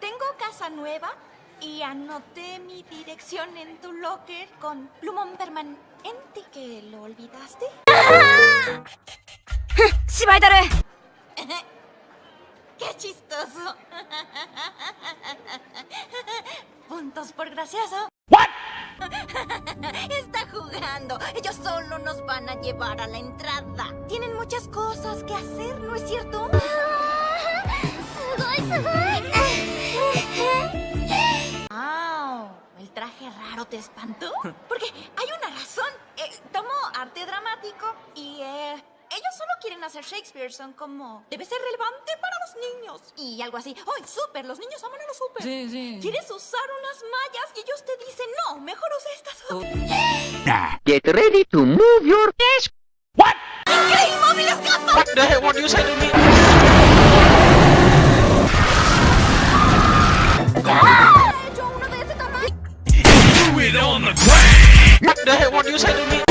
Tengo casa nueva y anoté mi dirección en tu locker con plumón permanente que lo olvidaste. ¡Qué chistoso! Puntos por gracioso. Está jugando. Ellos solo nos van a llevar a la entrada. Tienen muchas cosas que hacer, ¿no es cierto? ¡Au! ¿El traje raro te espantó? Porque hay una razón. Eh, tomo arte dramático y eh, quieren hacer Shakespeare. Son como... Debe ser relevante para los niños. Y algo así. ¡Ay, súper! Los niños aman a los súper. Sí, sí. ¿Quieres usar unas mallas? Y ellos te dicen, no, mejor usa estas Oh. otras. Get ready to move your desk. What the hell? What do you say to me? He hecho uno de ese tamaño. What the hell? What do you say to me?